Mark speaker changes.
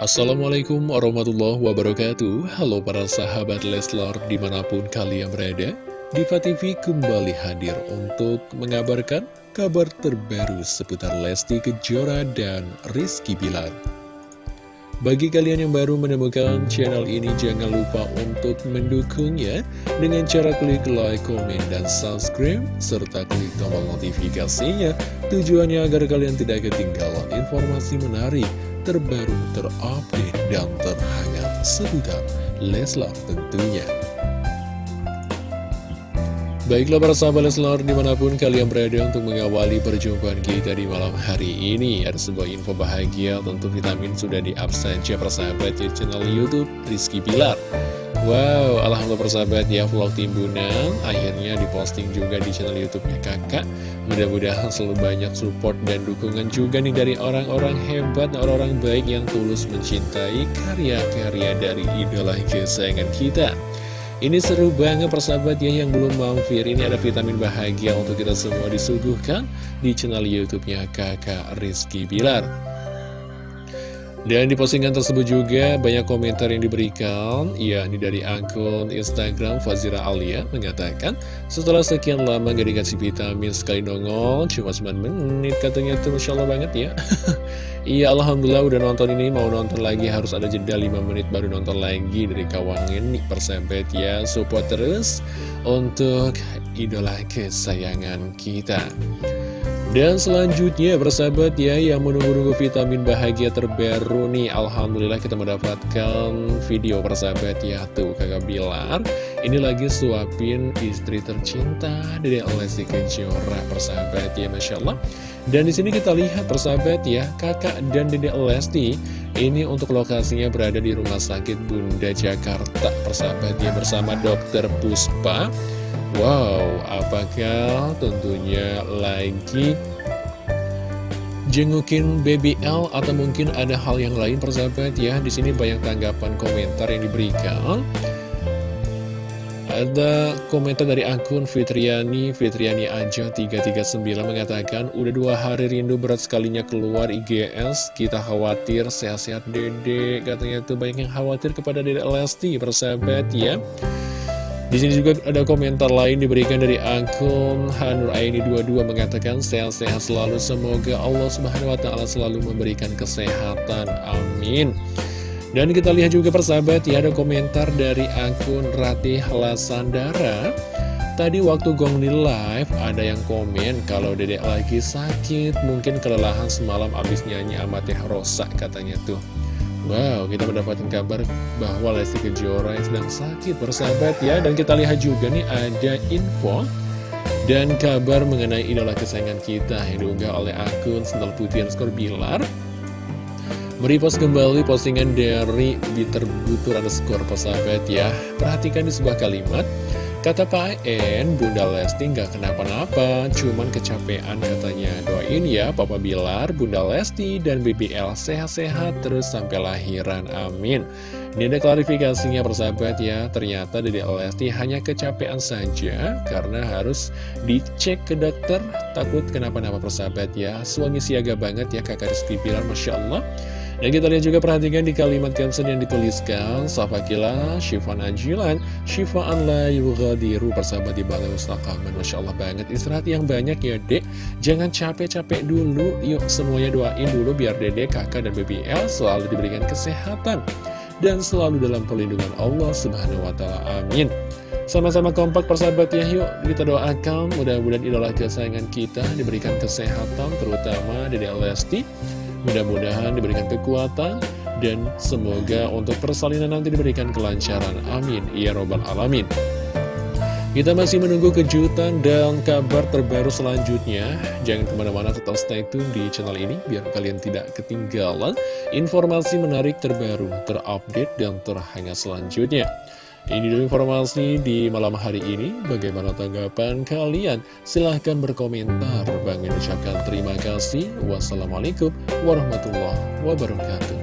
Speaker 1: Assalamualaikum warahmatullahi wabarakatuh. Halo para sahabat Leslar di mana pun kalian berada Diva TV kembali hadir untuk mengabarkan kabar terbaru seputar Lesti Kejora dan Rizky Bilar. Bagi kalian yang baru menemukan channel ini jangan lupa untuk mendukungnya Dengan cara klik like, komen, dan subscribe Serta klik tombol notifikasinya. Tujuannya agar kalian tidak ketinggalan informasi menarik terbaru, terupdate, dan terhangat seputar Leslar tentunya. Baiklah para sahabat Leslar di mana pun kalian berada untuk mengawali perjumpaan kita di malam hari ini Ada sebuah info bahagia tentu vitamin sudah di-up saja persahabat di channel Youtube Rizky Bilar Wow, Alhamdulillah persahabat ya vlog timbunan akhirnya diposting juga di channel YouTube-nya kakak. Mudah-mudahan selalu banyak support dan dukungan juga nih dari orang-orang hebat, orang-orang baik yang tulus mencintai karya-karya dari idola kesayangan kita. Ini seru banget persahabat ya yang belum mampir Ini ada vitamin bahagia untuk kita semua disuguhkan di channel Youtube-nya kakak Rizky Bilar dan di postingan tersebut juga banyak komentar yang diberikan. Ya, ini dari akun Instagram Fazira Alia mengatakan Setelah sekian lama gak dikasih vitamin sekali nongol Cuma 9 menit katanya tuh Masya Allah banget ya. Iya Alhamdulillah udah nonton ini Mau nonton lagi harus ada jeda 5 menit baru nonton lagi Dari kawangan nih persahabat ya Support terus untuk idola kesayangan kita dan selanjutnya bersahabat ya yang menunggu-nunggu vitamin bahagia terbaru nih. Alhamdulillah kita mendapatkan video bersahabat ya Tuh kakak Bilar. Ini lagi suapin istri tercinta dari Lesti Kejora persahabat ya Masya Allah. Dan di sini kita lihat persahabat ya kakak dan Dede Lesti Ini untuk lokasinya berada di Rumah Sakit Bunda Jakarta persahabat ya bersama dokter Puspa Wow, apakah tentunya lagi? Jengukin BBL atau mungkin ada hal yang lain persahabat ya? Di sini banyak tanggapan komentar yang diberikan. Ada komentar dari akun Fitriani Fitriani aja 339 mengatakan udah dua hari rindu berat sekalinya keluar IGS kita khawatir sehat-sehat dede katanya tuh banyak yang khawatir kepada dede Lesti persahabat ya di sini juga ada komentar lain diberikan dari akun Hanur Aini 22 mengatakan sehat-sehat selalu semoga Allah Subhanahu wa taala selalu memberikan kesehatan. Amin. Dan kita lihat juga persahabat ya ada komentar dari akun Ratih Lasandara. Tadi waktu Gong di live ada yang komen kalau dedek lagi sakit, mungkin kelelahan semalam abis nyanyi amateh rosak katanya tuh. Wow, kita mendapatkan kabar bahwa Lesti Kejora yang sedang sakit bersahabat ya. Dan kita lihat juga nih ada info dan kabar mengenai idola kesayangan kita yang diunggah oleh akun Sendal Putih Skor Bilar. Merepost kembali postingan dari Bitter Butur skor persahabat ya. Perhatikan di sebuah kalimat Kata Pak En, Bunda Lesti nggak kenapa-napa, cuman kecapean katanya. Doain ya Papa Bilar, Bunda Lesti, dan BBL sehat-sehat terus sampai lahiran. Amin. Ini ada klarifikasinya persahabat ya, ternyata Dede Lesti hanya kecapean saja karena harus dicek ke dokter, takut kenapa-napa persahabat ya. Suami siaga banget ya kakak Rizky Bilar, Masya Allah. Dan kita lihat juga perhatikan di kalimat caption yang dituliskan Safakila, Syifa Najilan, Syifaan la yughadiru Persahabat di balai mustaqaman Masya Allah banget. Istirahat yang banyak ya dek. Jangan capek-capek dulu. Yuk semuanya doain dulu biar dede, kakak, dan BBL Selalu diberikan kesehatan Dan selalu dalam perlindungan Allah Subhanahu Wa Taala Amin sama-sama kompak persahabat ya yuk kita doakan mudah-mudahan idola kesayangan kita diberikan kesehatan terutama dari Lesti Mudah-mudahan diberikan kekuatan dan semoga untuk persalinan nanti diberikan kelancaran. Amin. Ya Robbal Alamin. Kita masih menunggu kejutan dan kabar terbaru selanjutnya. Jangan ke mana-mana tetap stay tune di channel ini biar kalian tidak ketinggalan informasi menarik terbaru, terupdate, dan terhangat selanjutnya. Ini dulu informasi di malam hari ini. Bagaimana tanggapan kalian? Silahkan berkomentar. Bang ucapkan terima kasih. Wassalamualaikum warahmatullahi wabarakatuh.